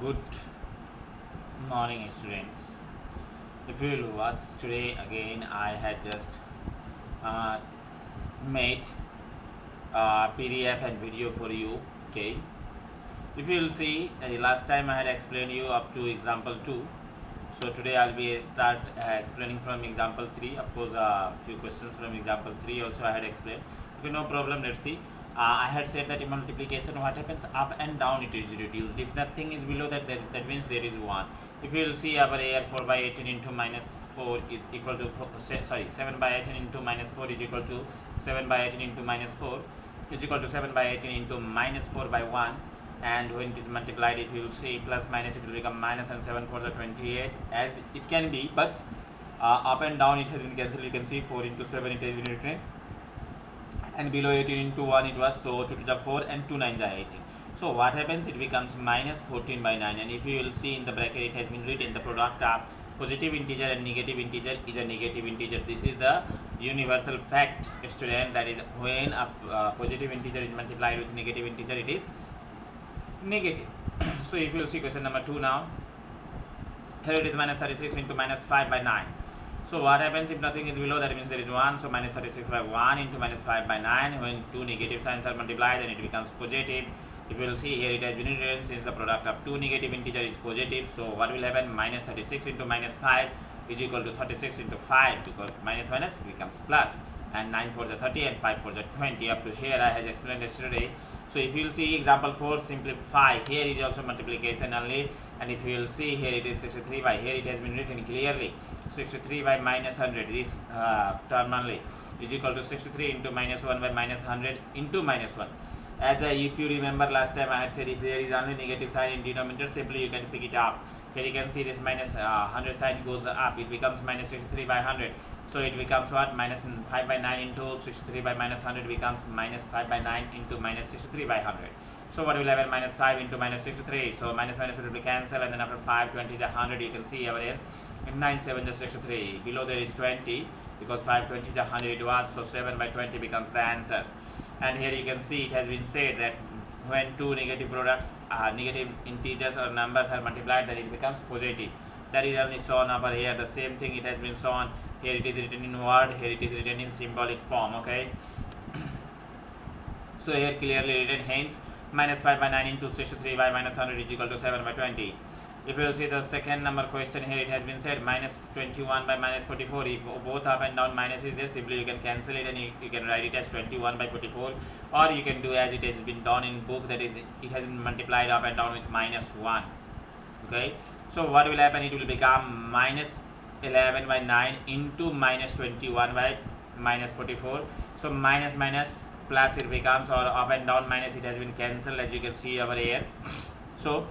good morning students. If you will watch today again i had just uh, made uh, pdf and video for you okay? If you will see uh, last time i had explained you up to example 2 so today i'll be start uh, explaining from example 3 of course a few questions from example 3 also i had explained. Okay no problem. Let's see uh, I had said that in multiplication what happens? Up and down it is reduced. If nothing is below that that, that means there is 1 if you will see our air 4 by 18 into minus 4 is equal to sorry 7 by 18 into minus 4 is equal to 7 by 18 into minus 4 is equal to 7 by 18 into minus 4 by 1 and when it is multiplied if you will see plus minus it will become minus and 7 for the 28 as it can be but uh, up and down it has been cancelled. You can see 4 into 7 it has been written and below 18 into 1 it was so 2 to the 4 and 2 9 the 18 so what happens? It becomes minus 14 by 9 and if you will see in the bracket it has been written the product of positive integer and negative integer is a negative integer. This is the universal fact student. That is when a uh, positive integer is multiplied with negative integer it is negative. So if you will see question number 2 now. Here it is minus 36 into minus 5 by 9 so what happens if nothing is below? That means there is 1 so minus 36 by 1 into minus 5 by 9 when two negative signs are multiplied then it becomes positive. If you will see here it has been written since the product of two negative integer is positive. So what will happen? Minus 36 into minus 5 is equal to 36 into 5 because minus minus becomes plus. And 9 for the 30 and 5 for the 20 up to here I has explained yesterday. So if you will see example 4 simplify. Here is also multiplication only and if you will see here it is 63 by here it has been written clearly. 63 by minus 100 this uh, term only. Is equal to 63 into minus 1 by minus 100 into minus 1 as a, if you remember last time I had said if there is only negative sign in denominator simply you can pick it up. Here you can see this minus, uh, 100 sign goes up. It becomes minus 63 by 100 so it becomes what? Minus 5 by 9 into 63 by minus 100 becomes minus 5 by 9 into minus 63 by 100 so what will have minus 5 into minus 63 so minus minus will be cancelled and then after 5 20 is 100 you can see over here 9 7 is 63 below there is 20 because 5 20 is 100 it was so 7 by 20 becomes the answer. And here you can see it has been said that when two negative products uh, negative integers or numbers are multiplied then it becomes positive. That is only shown over here. The same thing it has been shown. Here it is written in word. Here it is written in symbolic form okay? So here clearly written hence minus 5 by 9 into 63 by minus 100 is equal to 7 by 20 if you will see the second number question here it has been said minus 21 by minus 44 if both up and down minus is there simply you can cancel it and you, you can write it as 21 by 44 or you can do as it has been done in book that is it has been multiplied up and down with minus 1 okay? So what will happen? It will become minus 11 by 9 into minus 21 by minus 44 so minus minus plus it becomes or up and down minus it has been cancelled as you can see over here. So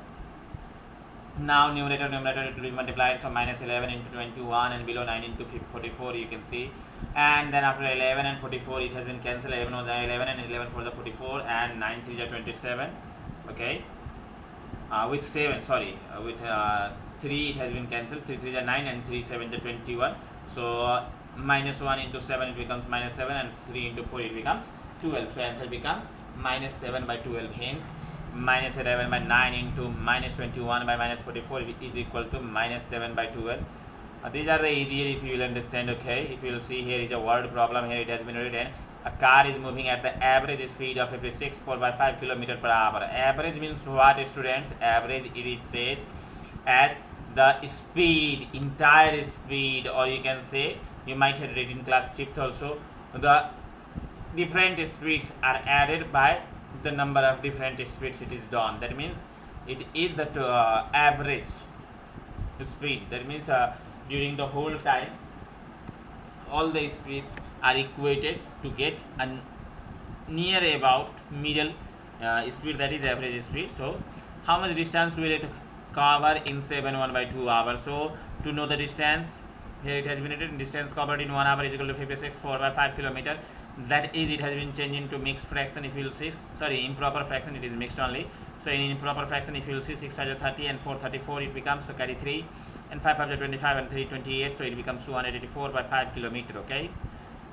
now numerator numerator it will be multiplied so minus 11 into 21 and below 9 into 44 you can see. And then after 11 and 44 it has been cancelled. 11 was 11 and 11 for the 44 and 9 3 is 27 okay? Uh, with 7 sorry uh, with uh, 3 it has been cancelled 3 3 is 9 and 3 7 is 21 so uh, minus 1 into 7 it becomes minus 7 and 3 into 4 it becomes 12 so answer becomes minus 7 by 12 hence minus 11 by 9 into minus 21 by minus 44 is equal to minus 7 by 12 uh, these are the easier if you will understand okay? If you will see here is a word problem. Here it has been written. A car is moving at the average speed of 56 4 by 5 kilometer per hour. Average means what students? Average it is said as the speed entire speed or you can say you might have read in class 5th also the different speeds are added by the number of different speeds it is done. That means it is the uh, average speed. That means uh, during the whole time all the speeds are equated to get a near about middle uh, speed that is average speed. So how much distance will it cover in 7 1 by 2 hours? So to know the distance here it has been written distance covered in 1 hour is equal to 56 4 by 5 kilometer that is it has been changed into mixed fraction if you will see. Sorry improper fraction it is mixed only. So in improper fraction if you will see 6 5 30 and 4 34 it becomes so carry 3 and 5 5 25 and 3 28 so it becomes 284 by 5 kilometer okay?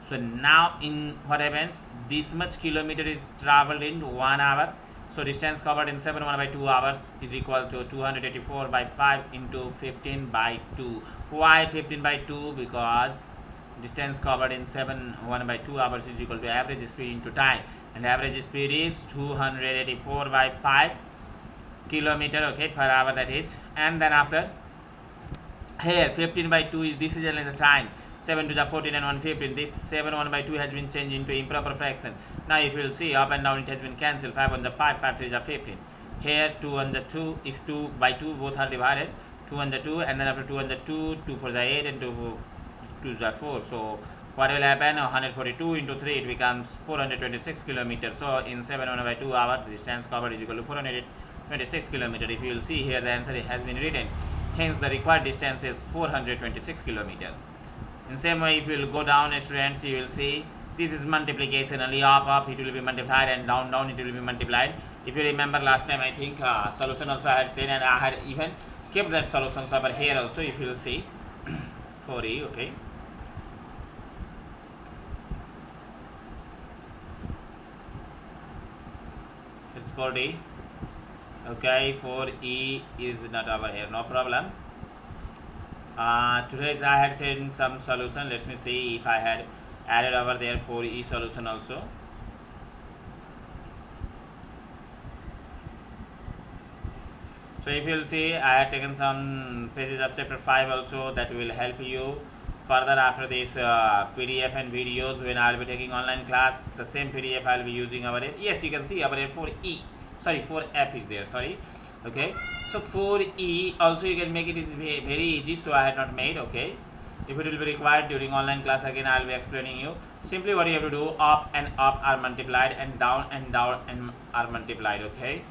So now in what happens? This much kilometer is traveled in one hour. So distance covered in 7 1 by 2 hours is equal to 284 by 5 into 15 by 2 why 15 by 2 because distance covered in 7 1 by 2 hours is equal to average speed into time. And average speed is 284 by 5 kilometer okay per hour that is. And then after here 15 by 2 is this is the time. 7 to the 14 and 1 15 this 7 1 by 2 has been changed into improper fraction. Now if you will see up and down it has been cancelled. 5 on the 5 5 3 is 15 here 2 on the 2 if 2 by 2 both are divided. 2 on the 2 and then after 2 on the 2 2 for the 8 and 2 2 the 4 so what will happen 142 into 3 it becomes 426 kilometers. So in 7 1 by 2 hours the distance covered is equal to 426 kilometers. If you will see here the answer has been written. Hence the required distance is 426 kilometers. In same way if you will go down students you will see this is multiplication. Only up up it will be multiplied and down down it will be multiplied. If you remember last time i think uh, solution also i had said and i had even kept that solutions over here also if you will see. For e okay it's for d okay for e is not over here no problem. Uh, today's I had seen some solution let me see if I had added over there for e solution also. So if you'll see I have taken some pages of chapter 5 also that will help you further after this uh, PDF and videos when I'll be taking online class the same PDF I'll be using our yes you can see our here for E. Sorry for F is there sorry. Okay? So for E also you can make it is very easy so I had not made okay? If it will be required during online class again I will be explaining you. Simply what you have to do up and up are multiplied and down and down and are multiplied okay?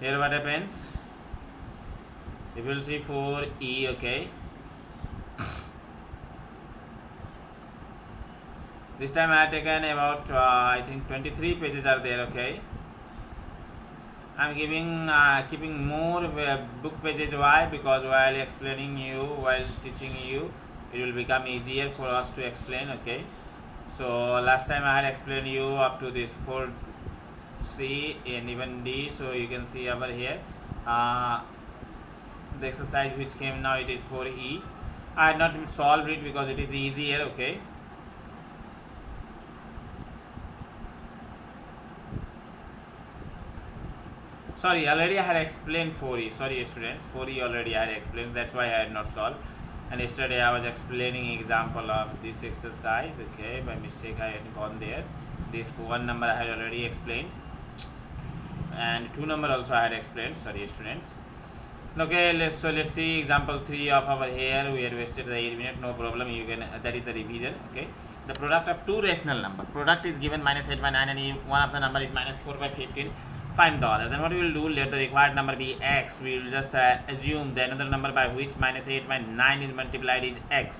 Here what happens you will see for E okay? This time I have taken about uh, I think 23 pages are there okay? I'm giving uh, keeping more uh, book pages. Why? Because while explaining you while teaching you it will become easier for us to explain okay? So last time I had explained you up to this 4 C and even D so you can see over here. Uh, the exercise which came now it is for E. I had not solved it because it is easier okay? Sorry already I had explained 4e sorry students 4e already I had explained that's why I had not solved. And yesterday I was explaining example of this exercise okay? By mistake I had gone there. This one number I had already explained. And two number also I had explained sorry students okay let's so let's see example 3 of our here we had wasted the 8 minutes no problem. You can that is the revision okay? The product of two rational number. Product is given minus 8 by 9 and one of the number is minus 4 by 15 find the then what we will do? Let the required number be x. We will just uh, assume the another number by which minus 8 by 9 is multiplied is x.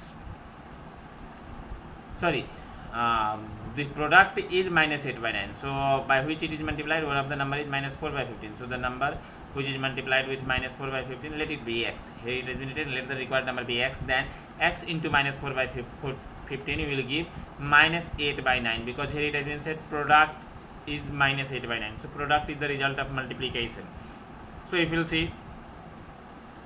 Sorry um, the product is minus 8 by 9 so by which it is multiplied? One of the number is minus 4 by 15 so the number which is multiplied with minus 4 by 15 let it be x. Here it has been written let the required number be x then x into minus 4 by 15 you will give minus 8 by 9 because here it has been said product is minus 8 by 9 so product is the result of multiplication. So if you'll see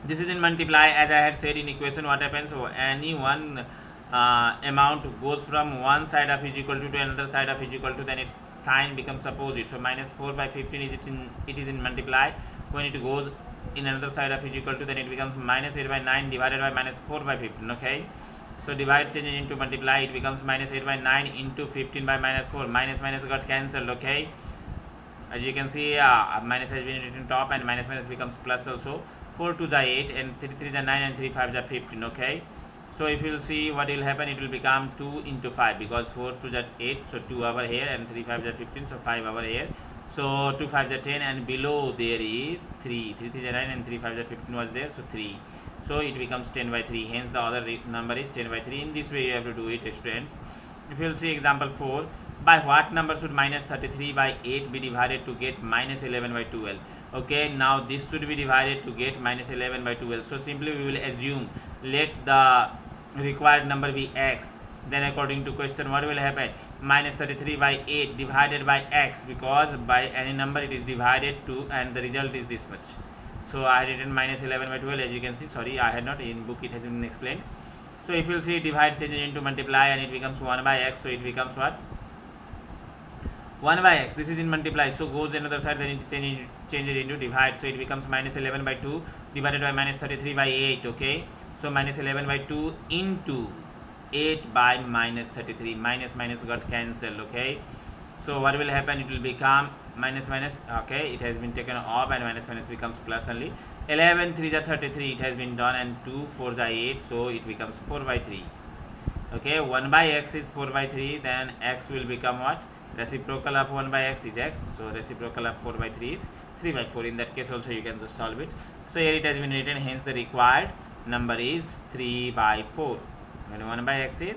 this is in multiply as I had said in equation what happens? So any one uh, amount goes from one side of is equal to, to another side of is equal to then its sign becomes opposite. So minus 4 by 15 is it in it is in multiply when it goes in another side of is equal to then it becomes minus 8 by 9 divided by minus 4 by 15 okay? So divide changes into multiply it becomes minus 8 by 9 into 15 by minus 4 minus minus got cancelled okay? As you can see uh, minus has been written top and minus minus becomes plus also. 4 to the 8 and 3 3 the 9 and 3 5 the 15 okay? So if you will see what will happen it will become 2 into 5 because 4 to the 8 so 2 over here and 3 5 the 15 so 5 over here so 2 5 the 10 and below there is 3 3 3 the 9 and 3 5 the 15 was there so 3 so it becomes 10 by 3 hence the other number is 10 by 3 in this way you have to do it students. If you will see example 4 by what number should minus 33 by 8 be divided to get minus 11 by 12 okay now this should be divided to get minus 11 by 12 so simply we will assume let the required number be x. Then according to question what will happen minus 33 by 8 divided by x because by any number it is divided to and the result is this much. So I had written minus 11 by 12 as you can see. Sorry I had not. In book it has been explained. So if you see divide changes into multiply and it becomes 1 by x. So it becomes what? 1 by x. This is in multiply. So goes another side then it changes changes into divide. So it becomes minus 11 by 2 divided by minus 33 by 8 okay? So minus 11 by 2 into 8 by minus 33 minus minus got cancelled okay? So what will happen? It will become minus minus okay? It has been taken off and minus minus becomes plus only. 11 3 is 33 it has been done and 2 4 is 8 so it becomes 4 by 3 okay? 1 by x is 4 by 3 then x will become what? Reciprocal of 1 by x is x. So reciprocal of 4 by 3 is 3 by 4 in that case also you can just solve it. So here it has been written. Hence the required number is 3 by 4 when 1 by x is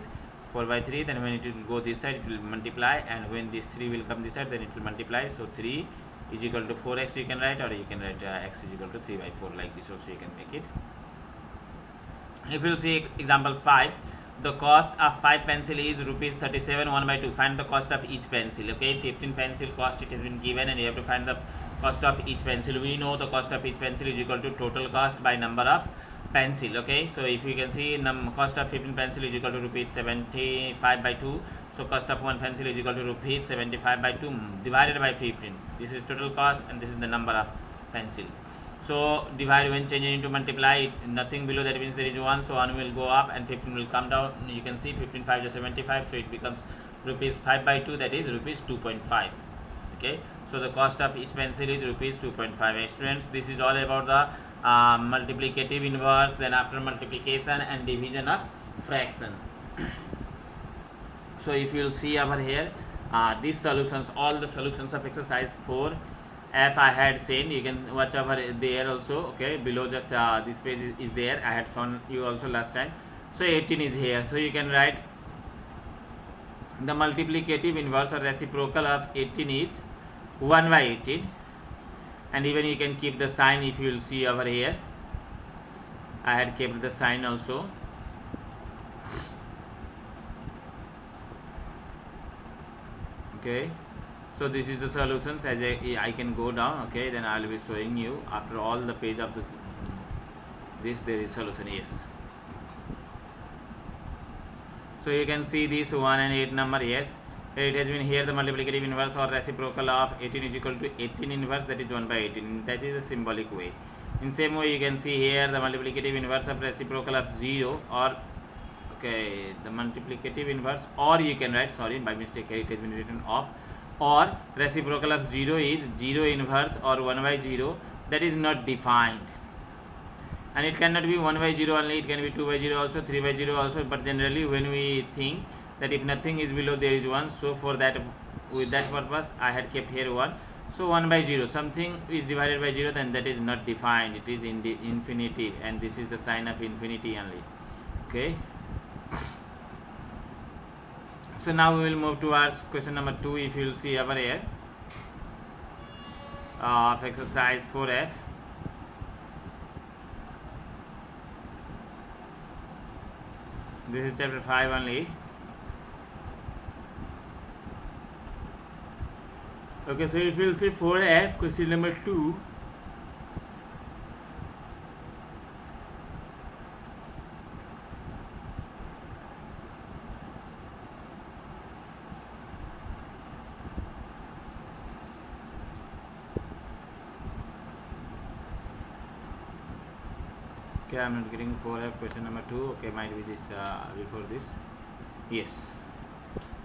4 by 3 then when it will go this side it will multiply. And when this 3 will come this side then it will multiply. So 3 is equal to 4x you can write or you can write uh, x is equal to 3 by 4 like this also you can make it. If you see example 5 the cost of 5 pencil is rupees 37 1 by 2 find the cost of each pencil okay? 15 pencil cost it has been given and you have to find the cost of each pencil. We know the cost of each pencil is equal to total cost by number of pencil okay? So if you can see num cost of 15 pencil is equal to rupees 75 by 2 so cost of one pencil is equal to rupees 75 by 2 divided by 15 this is total cost and this is the number of pencil. So divide when changing into multiply nothing below that means there is 1 so 1 will go up and 15 will come down. You can see 15 5 is 75 so it becomes rupees 5 by 2 that is rupees 2.5 okay? So the cost of each pencil is rupees 2.5 students this is all about the uh, multiplicative inverse then after multiplication and division of fraction. So if you will see over here uh, these solutions all the solutions of exercise 4 f i had seen you can watch over there also okay? Below just uh, this page is, is there. I had shown you also last time. So 18 is here. So you can write the multiplicative inverse or reciprocal of 18 is 1 by 18 and even you can keep the sign if you will see over here. I had kept the sign also. Okay. So this is the solutions. As I, I can go down okay then I will be showing you. After all the page of this this there is solution yes. So you can see this 1 and 8 number yes it has been here the multiplicative inverse or reciprocal of 18 is equal to 18 inverse that is 1 by 18 that is a symbolic way. In same way you can see here the multiplicative inverse of reciprocal of 0 or okay the multiplicative inverse or you can write sorry by mistake here it has been written off or reciprocal of 0 is 0 inverse or 1 by 0 that is not defined. And it cannot be 1 by 0 only it can be 2 by 0 also 3 by 0 also but generally when we think that if nothing is below there is 1 so for that with that purpose I had kept here 1 so 1 by 0 something is divided by 0 then that is not defined. It is in the infinitive and this is the sign of infinity only. Okay? So now we will move towards question number 2 if you will see over here uh, of exercise 4f this is chapter 5 only okay so if you'll say 4f question number 2 okay i'm not getting 4f question number 2 okay might be this uh, before this. Yes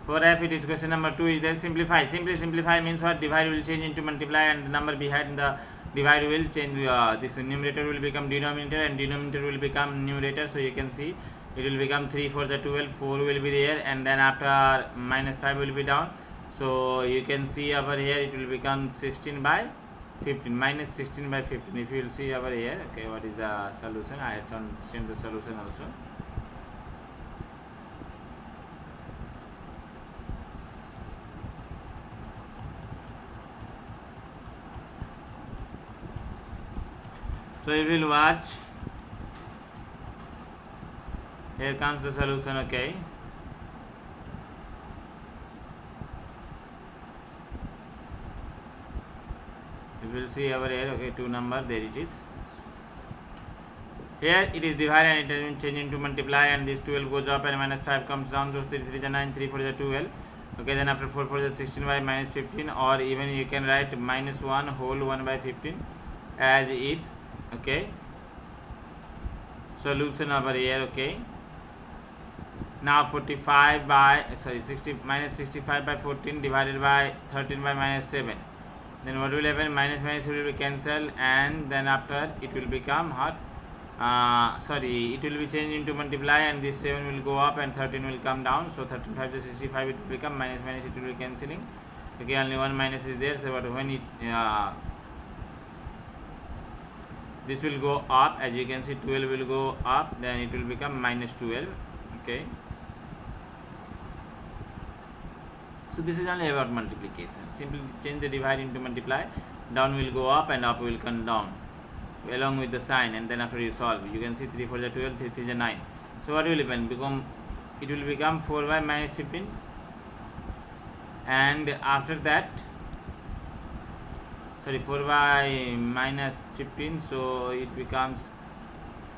for f it is question number 2 is that simplify. Simply simplify means what? Divide will change into multiply and the number behind the divide will change uh, this numerator will become denominator and denominator will become numerator. So you can see it will become 3 for the 12 4 will be there and then after minus 5 will be down. So you can see over here it will become 16 by 15 minus 16 by 15 if you will see over here okay what is the solution? I have shown the solution also So we will watch. Here comes the solution, okay. You will see over here, okay, two number, there it is. Here it is divided and it has been changed into multiply and this 12 goes up and minus 5 comes down. So 3 3 9, 3 4 is 12. Okay, then after 4 4 the 16 by minus 15 or even you can write minus 1 whole 1 by 15 as its okay solution over here okay now 45 by sorry 60 minus 65 by 14 divided by 13 by minus 7 then what will happen? Minus minus will be cancelled and then after it will become hot uh, sorry it will be changed into multiply and this 7 will go up and 13 will come down. So 35 to 65 it will become minus minus it will be cancelling. Okay only one minus is there. So but when it uh, this will go up as you can see 12 will go up then it will become minus 12 okay. So this is only about multiplication. Simply change the divide into multiply down will go up and up will come down along with the sign and then after you solve you can see 3 4 is 12 3 3 is 9 so what will happen? Become it will become 4 by minus 15 and after that sorry 4 by minus 15 so it becomes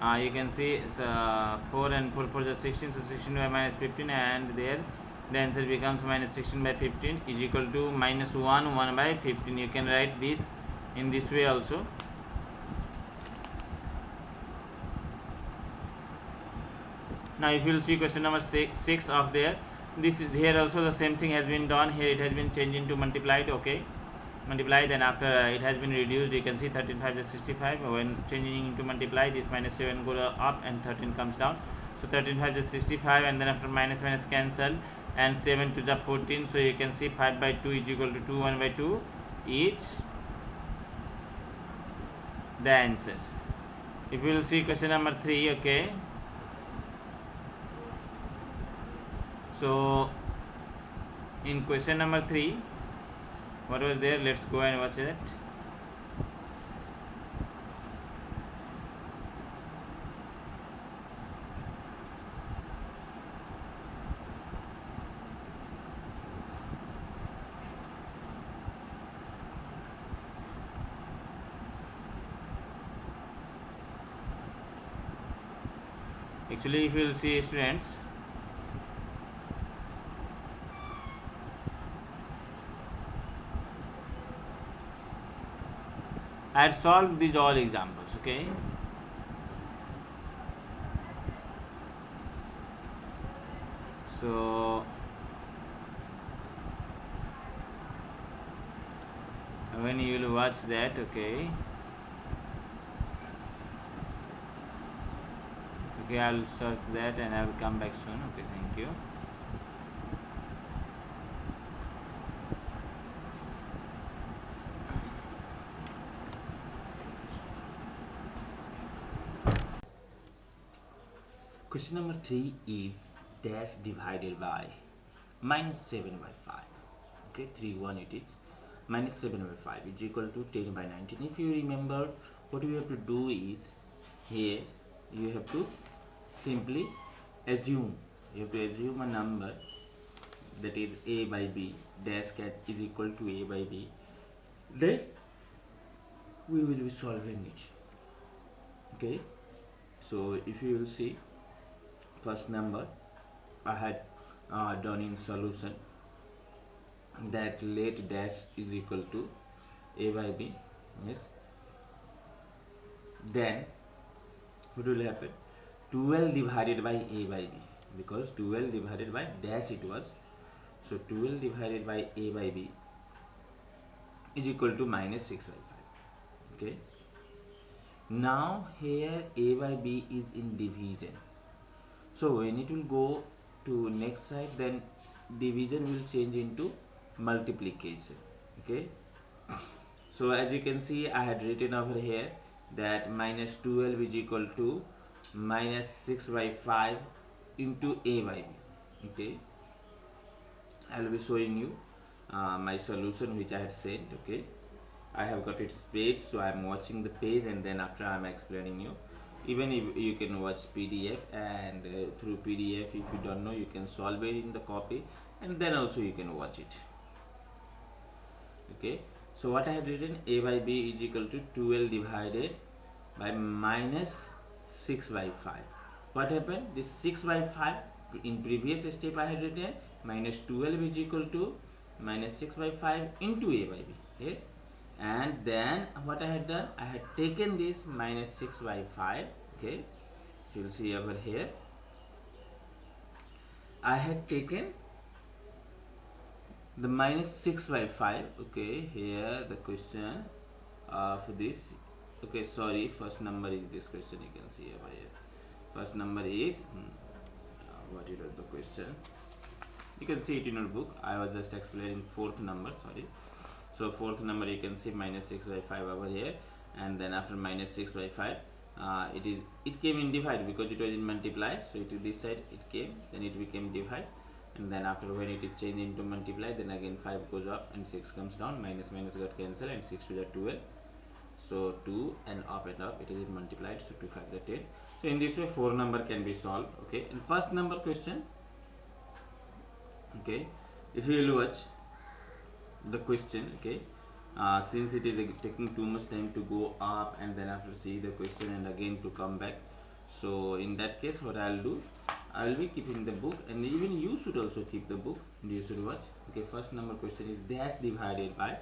uh, you can see uh, 4 and 4 for the 16 so 16 by minus 15 and there the answer becomes minus 16 by 15 is equal to minus 1 1 by 15 you can write this in this way also. Now if you will see question number six, six of there this is here also the same thing has been done here it has been changed into multiplied okay multiply then after uh, it has been reduced you can see 13 5 is 65 when changing into multiply this minus 7 go up and 13 comes down. So 13 5 is 65 and then after minus minus cancel and 7 to the 14 so you can see 5 by 2 is equal to 2 1 by 2 each the answer. If you will see question number 3 okay? So in question number 3 what was there? Let's go and watch it actually if you will see students I had solved these all examples okay? So when you will watch that okay? Okay I'll search that and I will come back soon okay thank you Question number 3 is dash divided by minus 7 by 5. Okay, 3 1 it is. Minus 7 by 5 is equal to 10 by 19. If you remember, what you have to do is here you have to simply assume. You have to assume a number that is a by b dash cat is equal to a by b. Then we will be solving it. Okay, so if you will see first number. I had uh, done in solution. That let dash is equal to a by b yes. Then what will happen? 12 divided by a by b because 12 divided by dash it was. So 12 divided by a by b is equal to minus 6 by 5 okay. Now here a by b is in division so when it will go to next side then division will change into multiplication. Okay? So as you can see I had written over here that minus 12 is equal to minus 6 by 5 into a by b. Okay? I will be showing you uh, my solution which I have sent. Okay? I have got it page so I am watching the page and then after I am explaining you even if you can watch PDF and uh, through PDF if you don't know you can solve it in the copy and then also you can watch it. Okay? So what I had written a by b is equal to 12 divided by minus 6 by 5 what happened? This 6 by 5 in previous step I had written minus 12 is equal to minus 6 by 5 into a by b. Yes and then what I had done I had taken this minus 6 by 5 okay? You'll see over here. I had taken the minus 6 by 5 okay? Here the question of this okay sorry first number is this question you can see over here. First number is hmm, uh, what is the question. You can see it in your book. I was just explaining fourth number sorry so fourth number you can see minus 6 by 5 over here and then after minus 6 by 5 uh, it is it came in divide because it was in multiply. So it is this side it came then it became divide and then after when it is changed into multiply then again 5 goes up and 6 comes down. Minus minus got cancelled and 6 to the 12 so 2 and up and up it is multiplied. So 2 5 the 10 so in this way four number can be solved okay? And first number question okay? If you will watch the question okay? Uh, since it is taking too much time to go up and then after see the question and again to come back. So in that case what I'll do I will be keeping the book and even you should also keep the book. You should watch? Okay first number question is dash divided by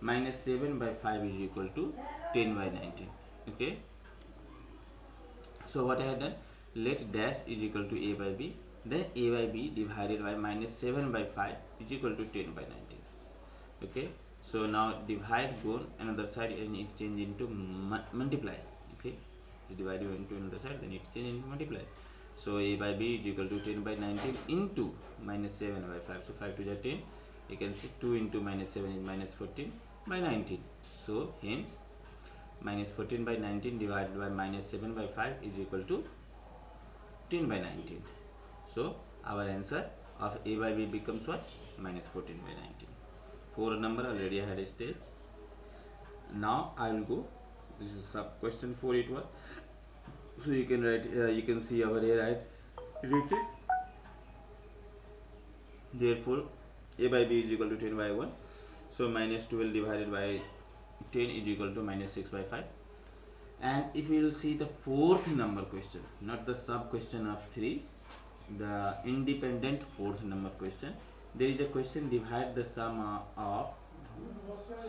minus 7 by 5 is equal to 10 by 19 okay? So what I have done let dash is equal to a by b then a by b divided by minus 7 by 5 is equal to 10 by 19 okay? So now divide go another side and it change into multiply. Okay? Divide into another side then it change into multiply. So a by b is equal to 10 by 19 into minus 7 by 5 so 5 to the 10 you can see 2 into minus 7 is minus 14 by 19 so hence minus 14 by 19 divided by minus 7 by 5 is equal to 10 by 19 so our answer of a by b becomes what? Minus 14 by 19 four number already I had stayed now I will go. This is sub question 4 it was so you can write uh, you can see over here I written therefore a by b is equal to 10 by 1 so minus 12 divided by 10 is equal to minus 6 by 5 and if you will see the fourth number question not the sub question of 3 the independent fourth number question there is a question divide the sum of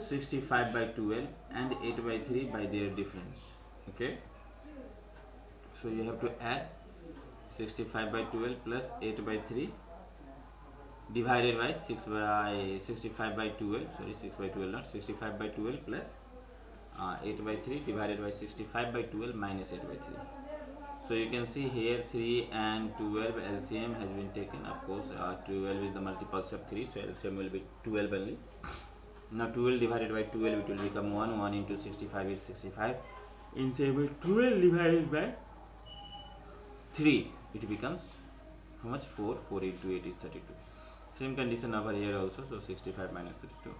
65 by 12 and 8 by 3 by their difference. Okay? So you have to add 65 by 12 plus 8 by 3 divided by 6 by 65 by 12 sorry 6 by 12 not 65 by 12 plus uh, 8 by 3 divided by 65 by 12 minus 8 by 3 so you can see here 3 and 12 LCM has been taken. Of course uh, 12 is the multiples of 3 so LCM will be 12 only. Now 12 divided by 12 it will become 1 1 into 65 is 65 in same way 12 divided by 3 it becomes how much? 4 4 into 8 is 32 same condition over here also so 65 minus 32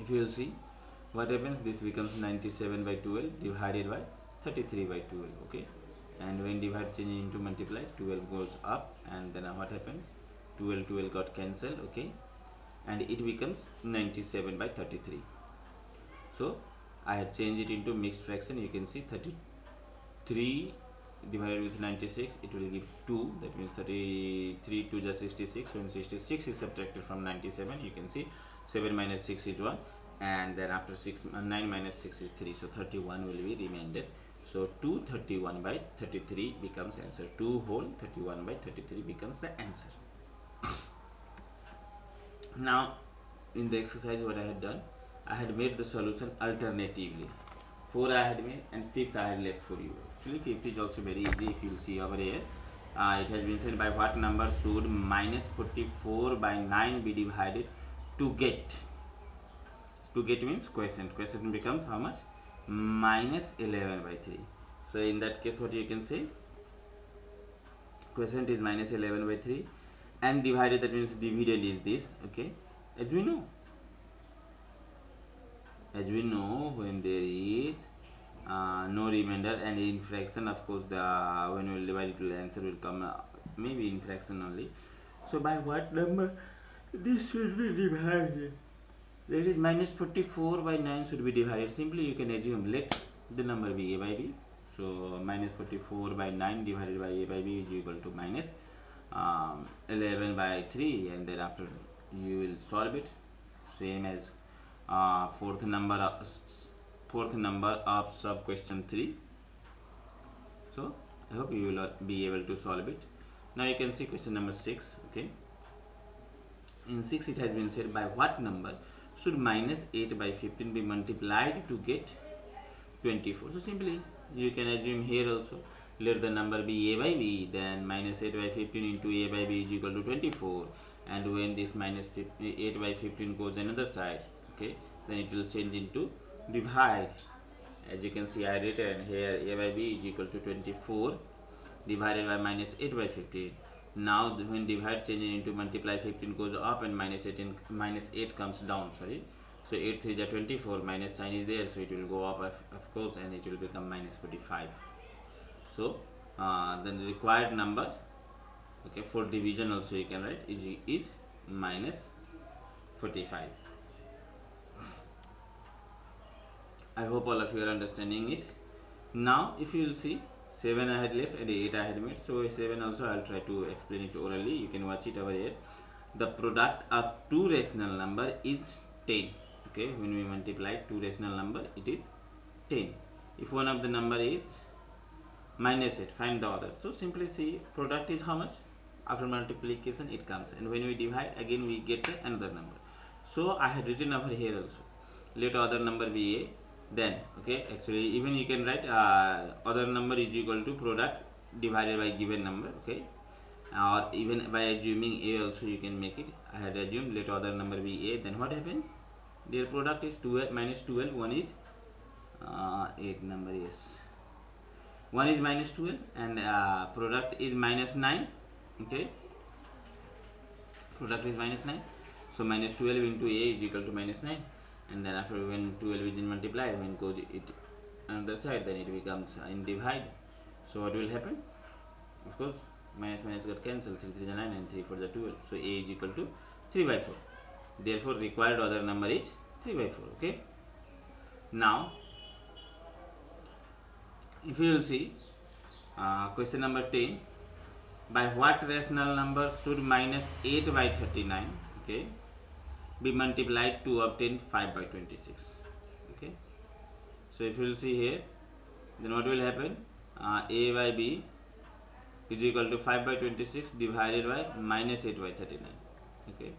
if you will see what happens? This becomes 97 by 12 divided by 33 by 12 okay? And when divide change into multiply 12 goes up and then what happens? 12 12 got cancelled okay? And it becomes 97 by 33 so I had changed it into mixed fraction. You can see 33 divided with 96 it will give 2 that means 33 to the 66 when 66 is subtracted from 97 you can see 7 minus 6 is 1 and then after 6 uh, 9 minus 6 is 3 so 31 will be remainder so 231 by 33 becomes answer. 2 whole 31 by 33 becomes the answer. now in the exercise what I had done, I had made the solution alternatively. 4 I had made and 5th I had left for you. Actually 5th is also very easy if you will see over here. Uh, it has been said by what number should minus 44 by 9 be divided to get to get means question question becomes how much minus 11 by 3 so in that case what you can say quotient is minus 11 by 3 and divided that means dividend is this okay? As we know. As we know when there is uh, no remainder and in fraction of course the when we divide it the answer will come uh, maybe in fraction only. So by what number this should be divided That is minus 44 by 9 should be divided. Simply you can assume let the number be a by b. So minus 44 by 9 divided by a by b is equal to minus um, 11 by 3 and then after you will solve it. Same as uh, fourth number of, fourth number of sub question 3 so I hope you will uh, be able to solve it. Now you can see question number 6 okay? In 6 it has been said by what number should minus 8 by 15 be multiplied to get 24 so simply you can assume here also let the number be a by b then minus 8 by 15 into a by b is equal to 24 and when this minus 8 by 15 goes another side okay then it will change into divide. As you can see I written here a by b is equal to 24 divided by minus 8 by 15 now when divide changes into multiply 15 goes up and minus 18 minus 8 comes down sorry. So 8 3 is 24 minus sign is there so it will go up of, of course and it will become minus 45 so uh, the required number okay for division also you can write is, is minus 45 I hope all of you are understanding it. Now if you will see 7 I had left and 8 I had made. So 7 also I'll try to explain it orally. You can watch it over here. The product of two rational number is 10 okay when we multiply two rational number it is 10 if one of the number is minus it find the other so simply see product is how much? After multiplication it comes. And when we divide again we get another number. So I had written over here also. Let other number be a then okay? Actually even you can write uh, other number is equal to product divided by given number okay? Or even by assuming a also you can make it. I had assumed let other number be a then what happens? Their product is 12 minus 12 one is uh, 8 number is 1 is minus 12 and uh, product is minus 9 okay? Product is minus 9 so minus 12 into a is equal to minus 9 and then after when 12 is multiplied when goes it another side then it becomes in divide so what will happen? Of course minus minus got cancelled 3 3 is 9 and 3 4 is 12 so a is equal to 3 by 4 therefore required other number is 3 by 4 okay? Now if you will see uh, question number 10 by what rational number should minus 8 by 39 okay be multiplied to obtain 5 by 26 okay? So if you will see here then what will happen? Uh, a by b is equal to 5 by 26 divided by minus 8 by 39 okay?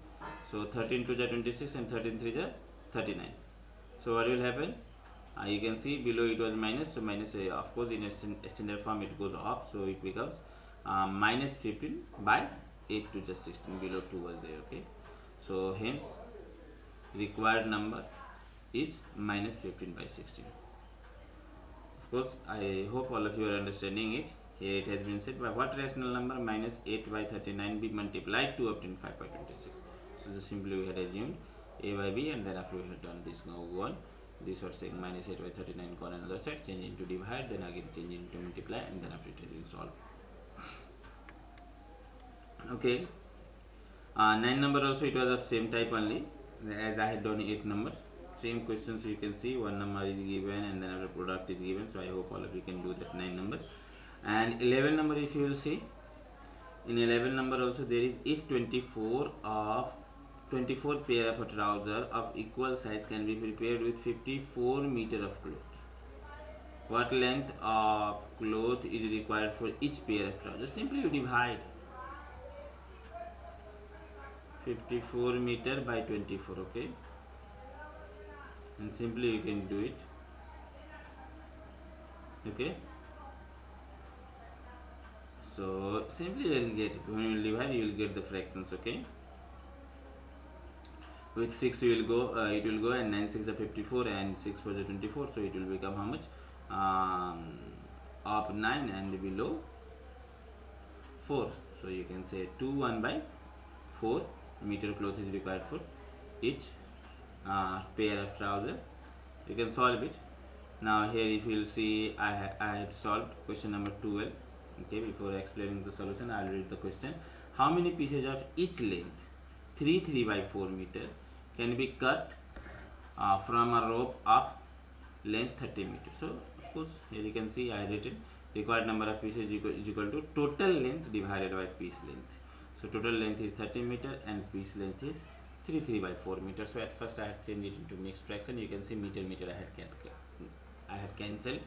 So 13 to the 26 and 13 3 the 39 so what will happen? Uh, you can see below it was minus so minus uh, of course in a standard form it goes up so it becomes uh, minus 15 by 8 to the 16 below 2 was there. Okay? So hence required number is minus 15 by 16 of course I hope all of you are understanding it. Here it has been said by what rational number minus 8 by 39 be multiplied to obtain 5 by 26 so just simply we had assumed a by b and then after we had done this now go on. This was saying minus 8 by 39 go on another side change into divide then again change into multiply and then after it is solve okay. Uh, 9 number also it was of same type only as I had done 8 numbers. Same questions you can see. One number is given and then another product is given. So I hope all of you can do that 9 numbers. And 11 number if you will see in 11 number also there is if 24 of 24 pair of a trouser of equal size can be prepared with 54 meter of cloth. What length of cloth is required for each pair of trousers? Simply you divide 54 meter by 24 okay? And simply you can do it okay? So simply you will get when you divide you will get the fractions okay? With 6 you will go uh, it will go and 9 6 are 54 and 6 for the 24 so it will become how much? Um, up 9 and below 4 so you can say 2 1 by 4 meter cloth is required for each uh, pair of trousers you can solve it. Now here if you will see I, ha I solved question number 12 okay before explaining the solution I'll read the question. How many pieces of each length 3 3 by 4 meter can be cut uh, from a rope of length 30 meters so of course here you can see I written required number of pieces equal, is equal to total length divided by piece length so total length is 30 meter and piece length is 3 3 by 4 meter so at first I had changed it into mixed fraction. You can see meter meter I had I had cancelled.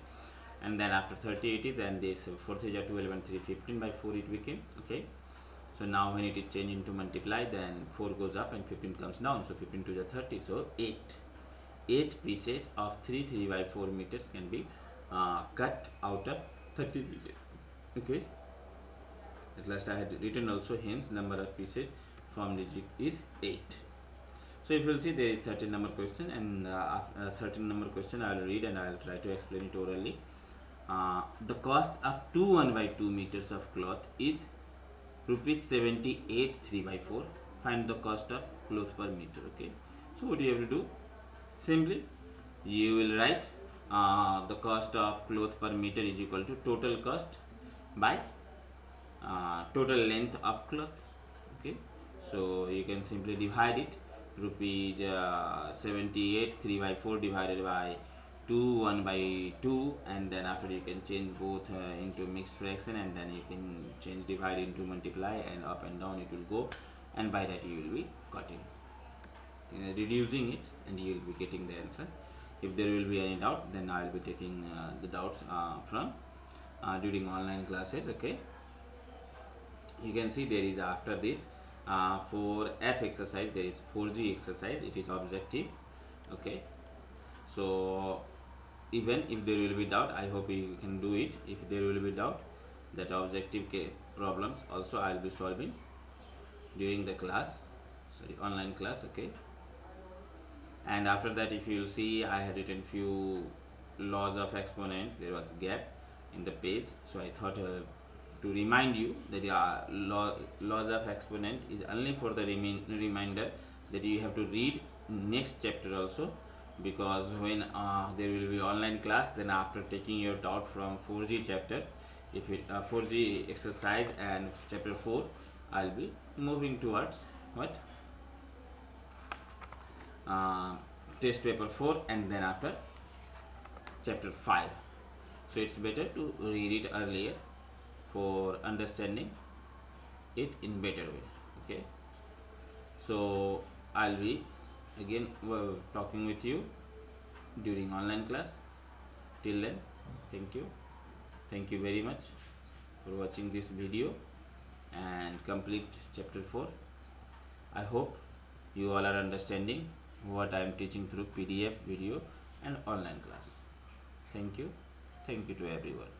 And then after 30 it is and this 4 3 12 and 3 15 by 4 it became okay? So now when it is changed into multiply then 4 goes up and 15 comes down. So 15 to the 30 so 8 8 pieces of 3 3 by 4 meters can be uh, cut out of 30 meters okay at last I had written also hence number of pieces from jig is 8 so if you will see there is 13 number question and uh, uh, 13 number question I will read and I will try to explain it orally. Uh, the cost of 2 1 by 2 meters of cloth is rupees 78 3 by 4 find the cost of cloth per meter okay? So what do you have to do? Simply you will write uh, the cost of cloth per meter is equal to total cost by uh, total length of cloth okay? So you can simply divide it. Rupees uh, 78 3 by 4 divided by 2 1 by 2 and then after you can change both uh, into mixed fraction and then you can change divide into multiply and up and down it will go and by that you will be cutting. Uh, reducing it and you will be getting the answer. If there will be any doubt then I will be taking uh, the doubts uh, from uh, during online classes okay you can see there is after this uh, for F exercise there is 4G exercise it is objective okay? So even if there will be doubt i hope you can do it. If there will be doubt that objective problems also i'll be solving during the class sorry online class okay? And after that if you see i had written few laws of exponent there was gap in the page so i thought uh, to remind you that uh, law, laws of exponent is only for the reminder that you have to read next chapter also. Because when uh, there will be online class then after taking your doubt from 4G chapter if it uh, 4G exercise and chapter 4 I'll be moving towards what? Uh, test paper 4 and then after chapter 5 so it's better to read it earlier for understanding it in better way okay? So I'll be again we're talking with you during online class. Till then thank you. Thank you very much for watching this video and complete chapter 4 i hope you all are understanding what i am teaching through pdf video and online class. Thank you. Thank you to everyone